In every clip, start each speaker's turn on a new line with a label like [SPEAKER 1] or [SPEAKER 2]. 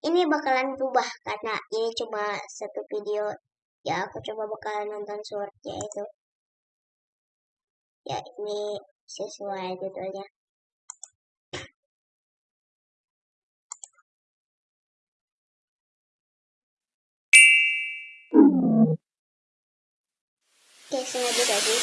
[SPEAKER 1] ini bakalan berubah karena ini cuma satu video. Ya aku coba bakalan nonton shortnya itu. Ya ini sesuai judulnya. Oke, sengaja tadi.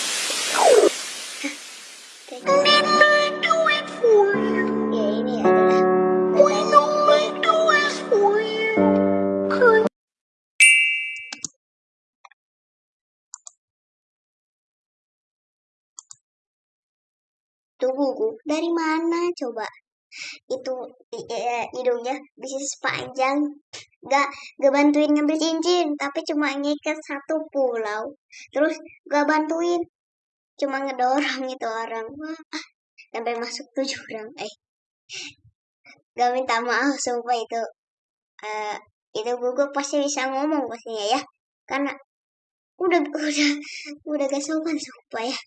[SPEAKER 1] Tubuhku dari mana? Coba. Itu eh, hidungnya bisa sepanjang. Gak gak bantuin ngambil cincin tapi cuma ngikat satu pulau. Terus gak bantuin. Cuma ngedorong itu orang. Sampai masuk tujuh orang. Eh gak minta maaf sumpah itu. Eh itu gugup pasti bisa ngomong pastinya ya. Karena udah udah udah gak sopan sumpah ya.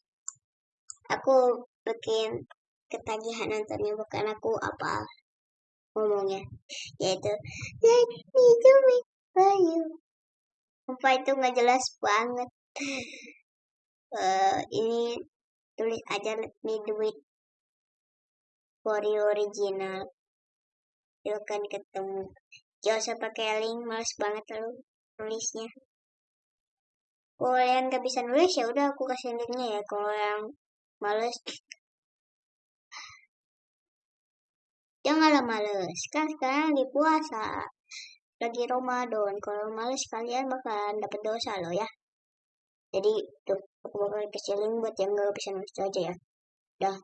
[SPEAKER 1] Aku bikin ketagihan nontonnya bukan aku apa ngomongnya. Yaitu sumpah itu nggak jelas banget. Eh, ini tulis aja for you original. Itu kan ketemu. Gak usah pakai link males banget lu nulisnya. Kalau yang gak bisa nulis ya udah aku kasih linknya ya. Kalau yang males. Janganlah males. Kan sekarang di puasa. Lagi Ramadan. Kalau males kalian bakalan dapet dosa loh ya. Jadi tuh aku bakal kasih link buat yang gak bisa nulis aja ya. Dah